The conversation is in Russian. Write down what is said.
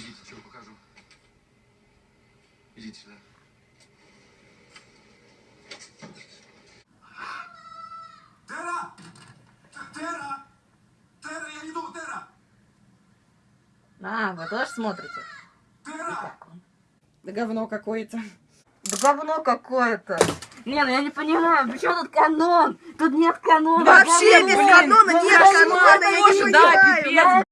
Идите, чего покажу. Идите сюда. Тера! Тера! Тера, я иду, Тера! А, вы тоже смотрите? Тера! Да говно какое-то. Да говно какое-то. Не, ну я не понимаю, почему тут канон? Тут нет канона. Вообще без канона, нет канона, я не понимаю. Да, пипец.